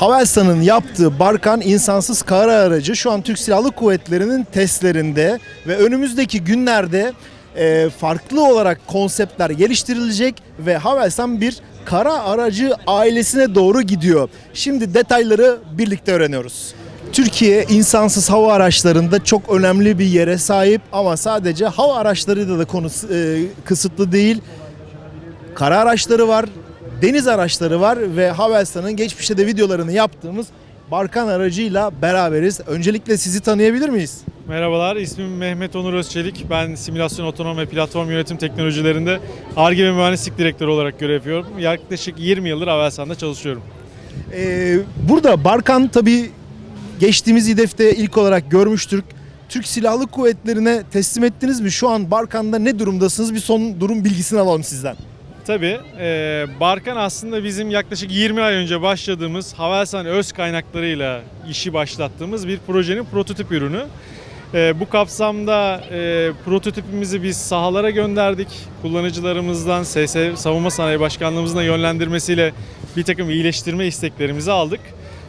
Havelsan'ın yaptığı Barkan insansız kara aracı şu an Türk Silahlı Kuvvetleri'nin testlerinde ve önümüzdeki günlerde e, farklı olarak konseptler geliştirilecek ve Havelsan bir kara aracı ailesine doğru gidiyor. Şimdi detayları birlikte öğreniyoruz. Türkiye insansız hava araçlarında çok önemli bir yere sahip ama sadece hava araçlarıyla da konu e, kısıtlı değil. Kara araçları var, deniz araçları var ve Havelsan'ın geçmişte de videolarını yaptığımız Barkan aracıyla beraberiz. Öncelikle sizi tanıyabilir miyiz? Merhabalar, ismim Mehmet Onur Özçelik. Ben simülasyon, otonom ve platform yönetim teknolojilerinde ARGE ve mühendislik direktörü olarak görev yapıyorum. Yaklaşık 20 yıldır Avelsan'da çalışıyorum. Ee, burada Barkan tabii geçtiğimiz İDEF'te ilk olarak görmüştük. Türk Silahlı Kuvvetleri'ne teslim ettiniz mi? Şu an Barkan'da ne durumdasınız? Bir son durum bilgisini alalım sizden. Tabii e, Barkan aslında bizim yaklaşık 20 ay önce başladığımız Havelsan öz kaynaklarıyla işi başlattığımız bir projenin prototip ürünü. E, bu kapsamda e, prototipimizi biz sahalara gönderdik. Kullanıcılarımızdan SS Savunma Sanayi Başkanlığımızın yönlendirmesiyle bir takım iyileştirme isteklerimizi aldık.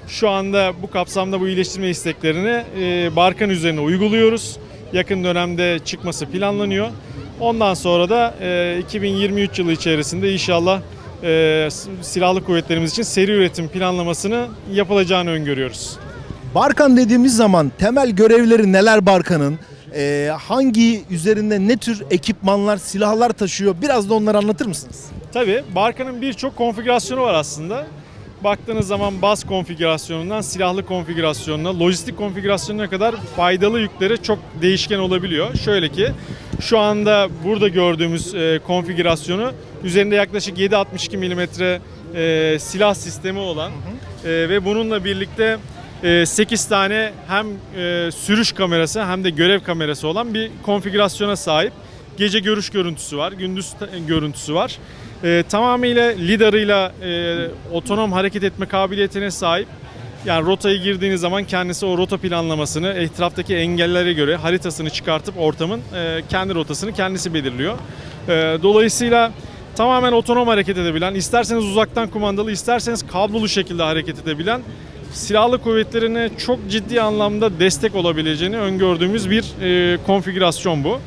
Şu anda bu kapsamda bu iyileştirme isteklerini e, Barkan üzerine uyguluyoruz. Yakın dönemde çıkması planlanıyor. Ondan sonra da e, 2023 yılı içerisinde inşallah e, silahlı kuvvetlerimiz için seri üretim planlamasını yapılacağını öngörüyoruz. Barkan dediğimiz zaman temel görevleri neler Barkan'ın? Ee, hangi üzerinde ne tür ekipmanlar, silahlar taşıyor? Biraz da onları anlatır mısınız? Tabii Barkan'ın birçok konfigürasyonu var aslında. Baktığınız zaman baz konfigürasyonundan silahlı konfigürasyonuna, lojistik konfigürasyonuna kadar faydalı yükleri çok değişken olabiliyor. Şöyle ki şu anda burada gördüğümüz e, konfigürasyonu üzerinde yaklaşık 7.62 mm e, silah sistemi olan e, ve bununla birlikte e, 8 tane hem e, sürüş kamerası hem de görev kamerası olan bir konfigürasyona sahip. Gece görüş görüntüsü var, gündüz ta- görüntüsü var. E, tamamıyla lidarıyla e, otonom hareket etme kabiliyetine sahip. Yani rotayı girdiğiniz zaman kendisi o rota planlamasını etraftaki engellere göre haritasını çıkartıp ortamın e, kendi rotasını kendisi belirliyor. E, dolayısıyla tamamen otonom hareket edebilen, isterseniz uzaktan kumandalı, isterseniz kablolu şekilde hareket edebilen silahlı kuvvetlerine çok ciddi anlamda destek olabileceğini öngördüğümüz bir e, konfigürasyon bu.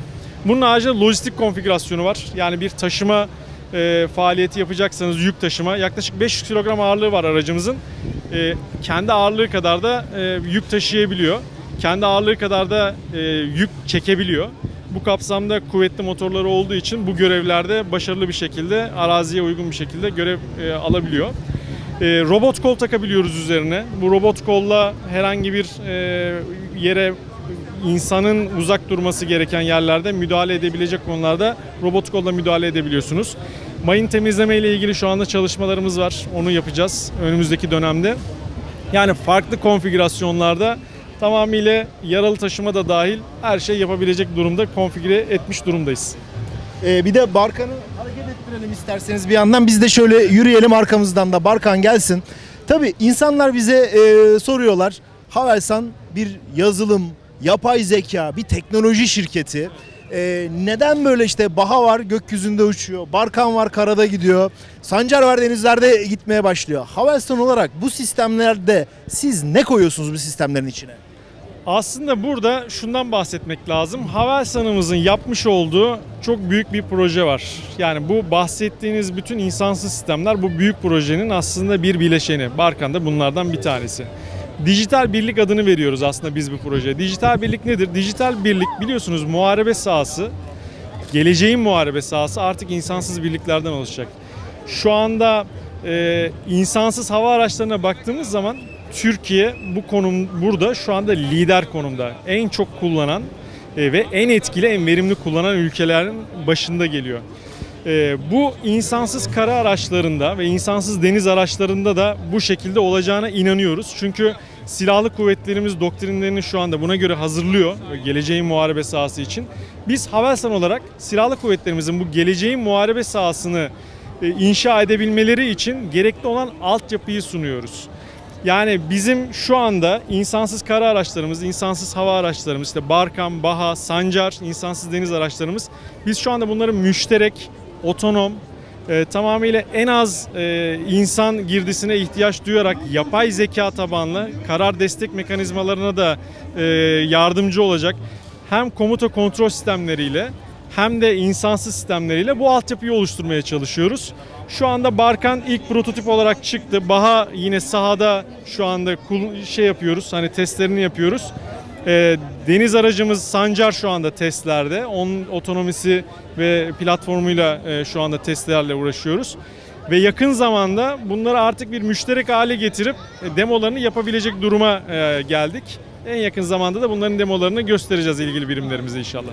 Bunun haricinde lojistik konfigürasyonu var. Yani bir taşıma e, faaliyeti yapacaksanız yük taşıma yaklaşık 500 kilogram ağırlığı var aracımızın. E, kendi ağırlığı kadar da e, yük taşıyabiliyor. Kendi ağırlığı kadar da e, yük çekebiliyor. Bu kapsamda kuvvetli motorları olduğu için bu görevlerde başarılı bir şekilde araziye uygun bir şekilde görev e, alabiliyor. E, robot kol takabiliyoruz üzerine. Bu robot kolla herhangi bir e, yere insanın uzak durması gereken yerlerde müdahale edebilecek konularda robot kolla müdahale edebiliyorsunuz. Mayın temizleme ile ilgili şu anda çalışmalarımız var. Onu yapacağız önümüzdeki dönemde. Yani farklı konfigürasyonlarda tamamıyla yaralı taşıma da dahil her şey yapabilecek durumda konfigüre etmiş durumdayız. Ee, bir de Barkan'ı hareket ettirelim isterseniz bir yandan. Biz de şöyle yürüyelim arkamızdan da Barkan gelsin. Tabii insanlar bize e, soruyorlar. Havelsan bir yazılım, yapay zeka, bir teknoloji şirketi. E, neden böyle işte Baha var gökyüzünde uçuyor, Barkan var karada gidiyor, Sancar var denizlerde gitmeye başlıyor. Havelsan olarak bu sistemlerde siz ne koyuyorsunuz bu sistemlerin içine? Aslında burada şundan bahsetmek lazım. Havelsan'ımızın yapmış olduğu çok büyük bir proje var. Yani bu bahsettiğiniz bütün insansız sistemler bu büyük projenin aslında bir bileşeni. Barkan da bunlardan bir tanesi. Dijital birlik adını veriyoruz aslında biz bu projeye. Dijital birlik nedir? Dijital birlik biliyorsunuz muharebe sahası, geleceğin muharebe sahası artık insansız birliklerden oluşacak. Şu anda e, insansız hava araçlarına baktığımız zaman Türkiye bu konum burada şu anda lider konumda. En çok kullanan e, ve en etkili, en verimli kullanan ülkelerin başında geliyor. E, bu insansız kara araçlarında ve insansız deniz araçlarında da bu şekilde olacağına inanıyoruz. Çünkü silahlı kuvvetlerimiz doktrinlerini şu anda buna göre hazırlıyor geleceğin muharebe sahası için. Biz Havelsan olarak silahlı kuvvetlerimizin bu geleceğin muharebe sahasını e, inşa edebilmeleri için gerekli olan altyapıyı sunuyoruz. Yani bizim şu anda insansız kara araçlarımız, insansız hava araçlarımız, işte Barkam, Baha, Sancar, insansız deniz araçlarımız. Biz şu anda bunları müşterek, otonom e, tamamıyla en az e, insan girdisine ihtiyaç duyarak yapay zeka tabanlı karar destek mekanizmalarına da e, yardımcı olacak. Hem komuta kontrol sistemleriyle hem de insansız sistemleriyle bu altyapıyı oluşturmaya çalışıyoruz. Şu anda Barkan ilk prototip olarak çıktı. Baha yine sahada şu anda şey yapıyoruz. Hani testlerini yapıyoruz. Ee, deniz aracımız Sancar şu anda testlerde. Onun otonomisi ve platformuyla e, şu anda testlerle uğraşıyoruz. Ve yakın zamanda bunları artık bir müşterek hale getirip e, demolarını yapabilecek duruma e, geldik. En yakın zamanda da bunların demolarını göstereceğiz ilgili birimlerimize inşallah.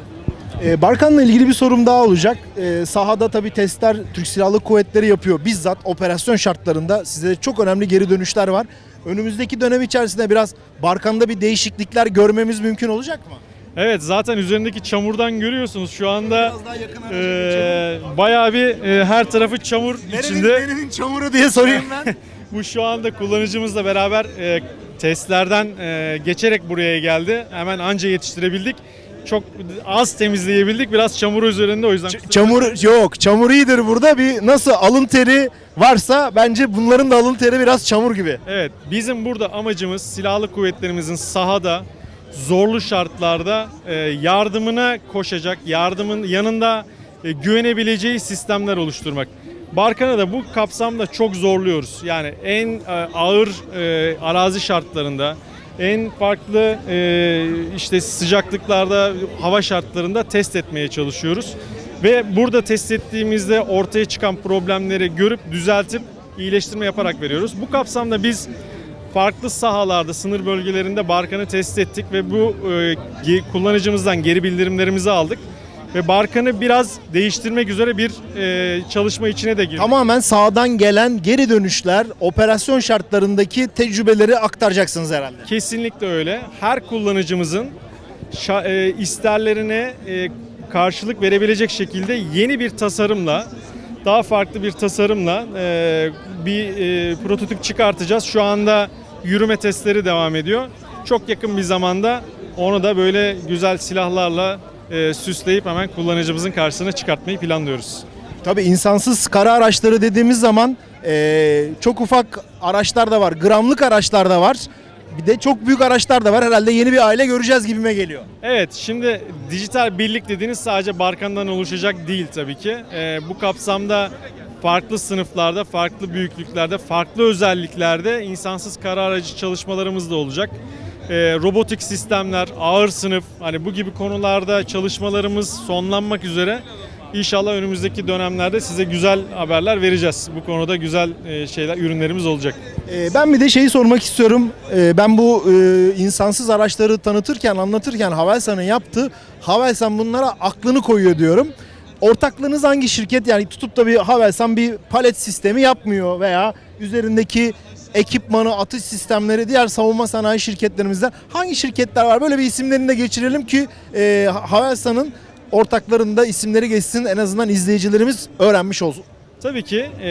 Ee, Barkan'la ilgili bir sorum daha olacak. Ee, sahada tabii testler Türk Silahlı Kuvvetleri yapıyor. Bizzat operasyon şartlarında size çok önemli geri dönüşler var. Önümüzdeki dönem içerisinde biraz Barkan'da bir değişiklikler görmemiz mümkün olacak mı? Evet zaten üzerindeki çamurdan görüyorsunuz şu anda Biraz daha yakın araca e, bayağı bir e, her tarafı çamur içinde. Nerenin çamuru diye sorayım ben. Bu şu anda kullanıcımızla beraber e, testlerden e, geçerek buraya geldi. Hemen anca yetiştirebildik. Çok az temizleyebildik. Biraz çamur üzerinde o yüzden. Ç- çamur yok. Çamur iyidir burada. Bir nasıl alın teri varsa bence bunların da alın teri biraz çamur gibi. Evet, bizim burada amacımız silahlı kuvvetlerimizin sahada zorlu şartlarda e, yardımına koşacak, yardımın yanında e, güvenebileceği sistemler oluşturmak. Barkan'a da bu kapsamda çok zorluyoruz. Yani en e, ağır e, arazi şartlarında, en farklı e, işte sıcaklıklarda, hava şartlarında test etmeye çalışıyoruz. Ve burada test ettiğimizde ortaya çıkan problemleri görüp düzeltip iyileştirme yaparak veriyoruz. Bu kapsamda biz farklı sahalarda, sınır bölgelerinde Barkan'ı test ettik ve bu e, kullanıcımızdan geri bildirimlerimizi aldık. Ve Barkan'ı biraz değiştirmek üzere bir e, çalışma içine de girdik. Tamamen sağdan gelen geri dönüşler, operasyon şartlarındaki tecrübeleri aktaracaksınız herhalde. Kesinlikle öyle. Her kullanıcımızın şa- e, isterlerine e, karşılık verebilecek şekilde yeni bir tasarımla, daha farklı bir tasarımla e, bir e, prototip çıkartacağız. Şu anda yürüme testleri devam ediyor. Çok yakın bir zamanda onu da böyle güzel silahlarla e, süsleyip hemen kullanıcımızın karşısına çıkartmayı planlıyoruz. Tabii insansız kara araçları dediğimiz zaman eee, çok ufak araçlar da var, gramlık araçlar da var. Bir de çok büyük araçlar da var. Herhalde yeni bir aile göreceğiz gibime geliyor. Evet, şimdi dijital birlik dediğiniz sadece Barkan'dan oluşacak değil tabii ki. Ee, bu kapsamda farklı sınıflarda, farklı büyüklüklerde, farklı özelliklerde insansız kara aracı çalışmalarımız da olacak. Ee, robotik sistemler, ağır sınıf, hani bu gibi konularda çalışmalarımız sonlanmak üzere. İnşallah önümüzdeki dönemlerde size güzel haberler vereceğiz. Bu konuda güzel e, şeyler, ürünlerimiz olacak. Eee, ben bir de şeyi sormak istiyorum. Eee, ben bu eee, insansız araçları tanıtırken, anlatırken Havelsan'ın yaptığı, Havelsan bunlara aklını koyuyor diyorum. Ortaklığınız hangi şirket? Yani tutup da bir Havelsan bir palet sistemi yapmıyor veya üzerindeki ekipmanı, atış sistemleri diğer savunma sanayi şirketlerimizden hangi şirketler var? Böyle bir isimlerini de geçirelim ki eee Havelsan'ın ortaklarında isimleri geçsin en azından izleyicilerimiz öğrenmiş olsun. Tabii ki e,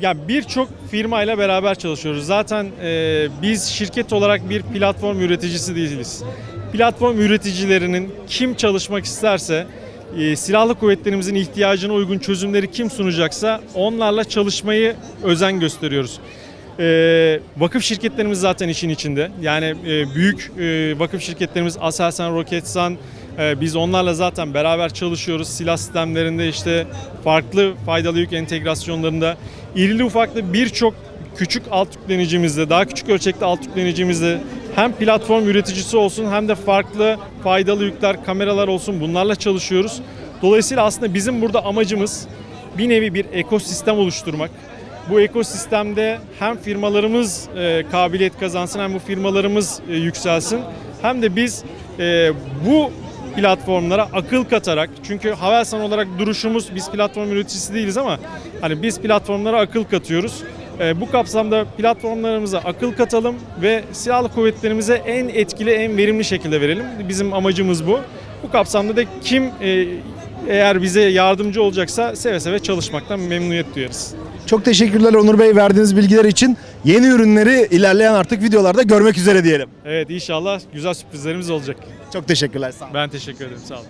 yani birçok firmayla beraber çalışıyoruz. Zaten e, biz şirket olarak bir platform üreticisi değiliz. Platform üreticilerinin kim çalışmak isterse e, silahlı kuvvetlerimizin ihtiyacına uygun çözümleri kim sunacaksa onlarla çalışmayı özen gösteriyoruz. E, vakıf şirketlerimiz zaten işin içinde. Yani e, büyük e, vakıf şirketlerimiz Aselsan, Roketsan, e, biz onlarla zaten beraber çalışıyoruz. Silah sistemlerinde işte farklı faydalı yük entegrasyonlarında irili ufaklı birçok küçük alt yüklenicimizde, daha küçük ölçekli alt yüklenicimizde hem platform üreticisi olsun hem de farklı faydalı yükler, kameralar olsun bunlarla çalışıyoruz. Dolayısıyla aslında bizim burada amacımız bir nevi bir ekosistem oluşturmak. Bu ekosistemde hem firmalarımız e, kabiliyet kazansın hem bu firmalarımız e, yükselsin hem de biz e, bu platformlara akıl katarak çünkü Havelsan olarak duruşumuz biz platform üreticisi değiliz ama hani biz platformlara akıl katıyoruz. E, bu kapsamda platformlarımıza akıl katalım ve silahlı kuvvetlerimize en etkili, en verimli şekilde verelim. Bizim amacımız bu. Bu kapsamda da kim e, eğer bize yardımcı olacaksa seve seve çalışmaktan memnuniyet duyarız. Çok teşekkürler Onur Bey verdiğiniz bilgiler için. Yeni ürünleri ilerleyen artık videolarda görmek üzere diyelim. Evet inşallah güzel sürprizlerimiz olacak. Çok teşekkürler. Sağ olun. Ben teşekkür ederim. Sağ olun.